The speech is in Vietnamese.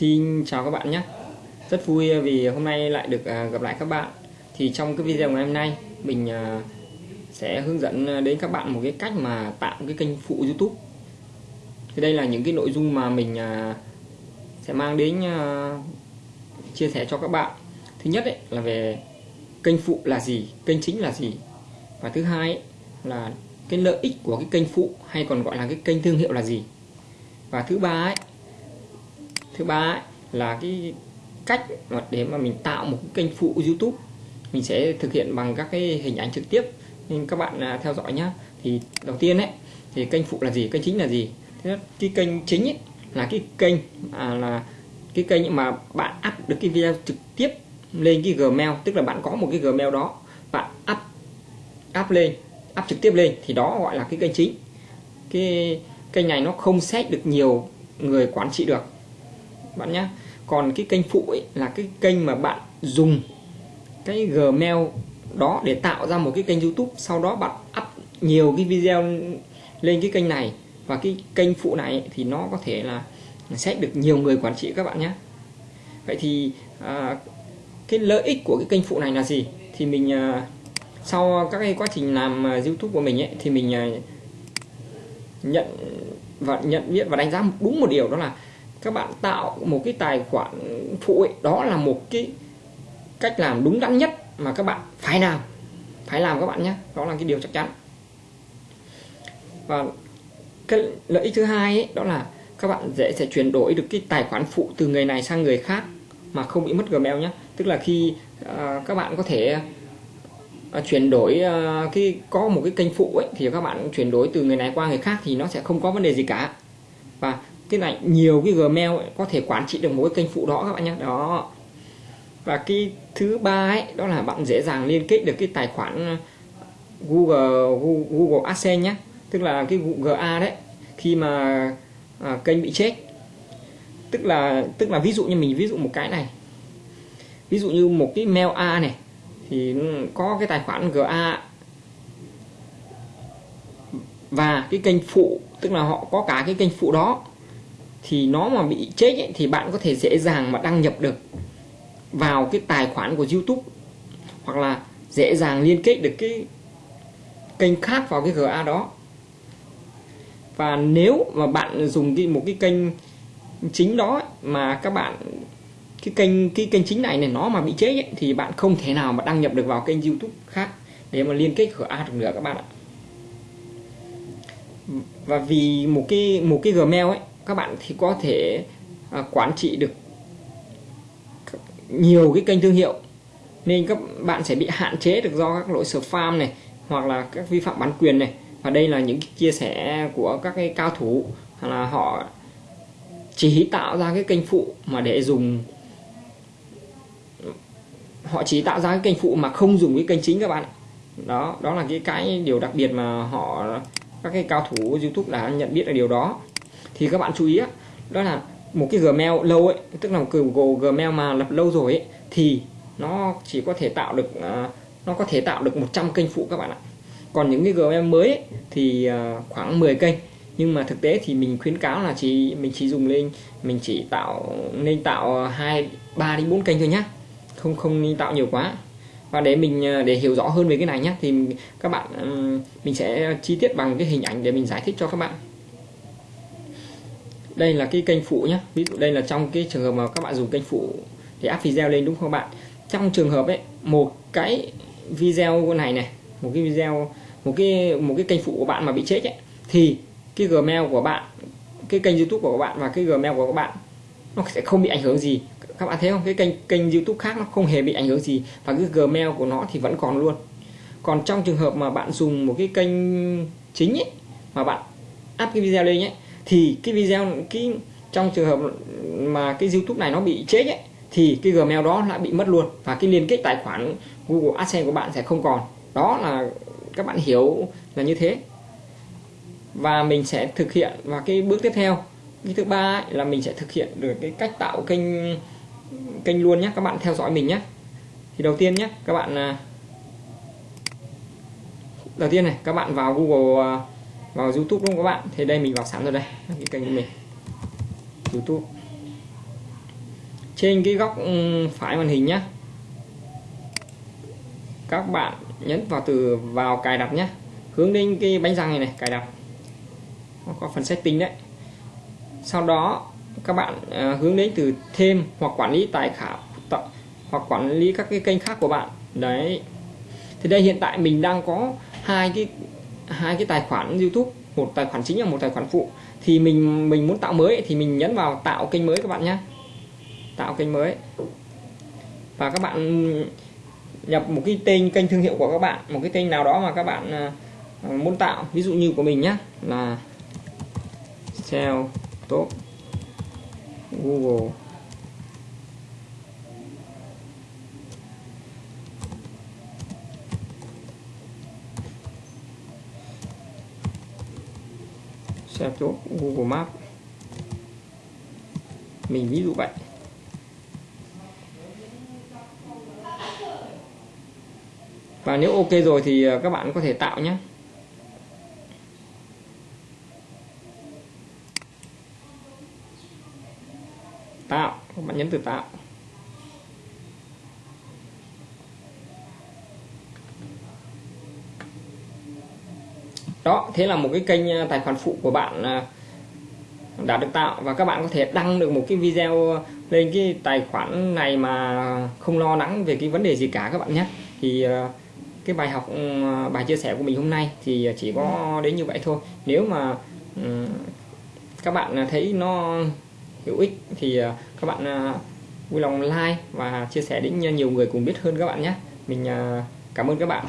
Xin chào các bạn nhé. Rất vui vì hôm nay lại được à, gặp lại các bạn. Thì trong cái video ngày hôm nay Mình à, sẽ hướng dẫn đến các bạn một cái cách mà tạo cái kênh phụ YouTube. Thì đây là những cái nội dung mà mình à, sẽ mang đến chia sẻ cho các bạn. Thứ nhất ấy, là về kênh phụ là gì, kênh chính là gì. Và thứ hai ấy, là cái lợi ích của cái kênh phụ hay còn gọi là cái kênh thương hiệu là gì. Và thứ ba ấy thứ ba ấy, là cái cách để mà mình tạo một cái kênh phụ YouTube. Mình sẽ thực hiện bằng các cái hình ảnh trực tiếp. Nên các bạn à, theo dõi nhá. Thì đầu tiên ấy thì kênh phụ là gì kênh chính là gì? Thế cái kênh chính ấy, là cái kênh à, là cái kênh mà bạn up được cái video trực tiếp lên cái Gmail. Tức là bạn có một cái Gmail đó bạn up up lên up trực tiếp lên. Thì đó gọi là cái kênh chính. Cái kênh này nó không xét được nhiều người quản trị được bạn nhé còn cái kênh phụ ấy là cái kênh mà bạn dùng cái Gmail đó để tạo ra một cái kênh YouTube. Sau đó bạn up nhiều cái video lên cái kênh này. Và cái kênh phụ này thì nó có thể là sẽ được nhiều người quản trị các bạn nhé vậy thì à, cái lợi ích của cái kênh phụ này là gì? Thì mình à, sau các cái quá trình làm à, YouTube của mình ấy thì mình à, nhận và nhận biết và đánh giá đúng một điều đó là các bạn tạo một cái tài khoản phụ ấy, đó là một cái cách làm đúng đắn nhất mà các bạn phải làm. Phải làm các bạn nhé đó là cái điều chắc chắn. Và cái lợi ích thứ hai ấy, đó là các bạn dễ sẽ chuyển đổi được cái tài khoản phụ từ người này sang người khác mà không bị mất Gmail nhé. Tức là khi uh, các bạn có thể uh, chuyển đổi à, uh, cái có một cái kênh phụ ấy thì các bạn chuyển đổi từ người này qua người khác thì nó sẽ không có vấn đề gì cả. Và cái này nhiều cái Gmail ấy, có thể quản trị được một cái kênh phụ đó các bạn nhé. Đó. Và cái thứ ba ấy đó là bạn dễ dàng liên kết được cái tài khoản ờ, Google Google AdSense nhé. Tức là cái GA đấy khi mà à, kênh bị chết. Tức là tức là ví dụ như mình ví dụ một cái này. Ví dụ như một cái mail A này thì có cái tài khoản GA và cái kênh phụ tức là họ có cả cái kênh phụ đó thì nó mà bị chết ấy, thì bạn có thể dễ dàng mà đăng nhập được vào cái tài khoản của YouTube hoặc là dễ dàng liên kết được cái kênh khác vào cái GA đó. Và nếu mà bạn dùng cái một cái kênh chính đó mà các bạn cái kênh cái kênh chính này này nó mà bị chết ấy, thì bạn không thể nào mà đăng nhập được vào kênh YouTube khác để mà liên kết GA được nữa các bạn ạ. Và vì một cái một cái Gmail ấy các bạn thì có thể à, quản trị được nhiều cái kênh thương hiệu. Nên các bạn sẽ bị hạn chế được do các lỗi spam này hoặc là các vi phạm bản quyền này. Và đây là những chia sẻ của các cái cao thủ là họ chỉ tạo ra cái kênh phụ mà để dùng. Họ chỉ tạo ra cái kênh phụ mà không dùng cái kênh chính các bạn. Đó đó là cái cái điều đặc biệt mà họ các cái cao thủ YouTube đã nhận biết là điều đó thì các bạn chú ý đó là một cái Gmail lâu ấy tức là một cái Gmail mà lập lâu rồi ấy thì nó chỉ có thể tạo được uh, nó có thể tạo được 100 kênh phụ các bạn ạ. Còn những cái Gmail mới ấy, thì uh, khoảng 10 kênh. Nhưng mà thực tế thì mình khuyến cáo là chỉ mình chỉ dùng lên mình chỉ tạo nên tạo hai ba đến bốn kênh thôi nhá. Không không nên tạo nhiều quá. Và để mình à, để hiểu rõ hơn về cái này nhé thì các bạn mình sẽ chi tiết bằng cái hình ảnh để mình giải thích cho các bạn đây là cái kênh phụ nhé ví dụ đây là trong cái trường hợp mà các bạn dùng kênh phụ để up video lên đúng không bạn? Trong trường hợp ấy, một cái video này này, một cái video, một cái một cái kênh phụ của bạn mà bị chết ấy, thì cái gmail của bạn, cái kênh youtube của các bạn và cái gmail của các bạn nó sẽ không bị ảnh hưởng gì. Các bạn thấy không? Cái kênh kênh youtube khác nó không hề bị ảnh hưởng gì và cái gmail của nó thì vẫn còn luôn. Còn trong trường hợp mà bạn dùng một cái kênh chính ấy, mà bạn up cái video lên nhé thì cái video, cái trong trường hợp mà cái YouTube này nó bị chết ấy, thì cái Gmail đó lại bị mất luôn. Và cái liên kết tài khoản Google AdSense của bạn sẽ không còn. Đó là, các bạn hiểu là như thế. Và mình sẽ thực hiện, và cái bước tiếp theo, cái thứ ba là mình sẽ thực hiện được cái cách tạo kênh kênh luôn nhé. Các bạn theo dõi mình nhé. Thì đầu tiên nhé, các bạn à, đầu tiên này, các bạn vào Google à, vào YouTube đúng không các bạn? Thì đây mình vào sẵn rồi đây cái kênh của mình. YouTube. Trên cái góc ừ, phải màn hình nhé các bạn nhấn vào từ, vào cài đặt nhé hướng đến cái bánh răng này này, cài đặt. Có phần setting đấy. Sau đó, các bạn à, hướng đến từ thêm hoặc quản lý tài khoản hoặc quản lý các cái kênh khác của bạn. Đấy. Thì đây, hiện tại mình đang có hai cái hai cái tài khoản YouTube, một tài khoản chính và một tài khoản phụ. Thì mình mình muốn tạo mới thì mình nhấn vào tạo kênh mới các bạn nhé. Tạo kênh mới. Và các bạn nhập một cái tên kênh thương hiệu của các bạn, một cái tên nào đó mà các bạn à, à, muốn tạo, ví dụ như của mình nhé, là SEO top Google. SEO chỗ Google Maps mình ví dụ vậy. Và nếu ok rồi thì à, các bạn có thể tạo nhé. Tạo, các bạn nhấn từ tạo. Đó, thế là một cái kênh à, tài khoản phụ của bạn à, đã được tạo. Và các bạn có thể đăng được một cái video lên cái tài khoản này mà không lo lắng về cái vấn đề gì cả các bạn nhé. Thì à, cái bài học ừ, bài chia sẻ của mình hôm nay thì chỉ có đến như vậy thôi. Nếu mà ừ, các bạn thấy nó hữu ích thì các bạn vui lòng like và chia sẻ đến nhiều người cùng biết hơn các bạn nhé. Mình cảm ơn các bạn.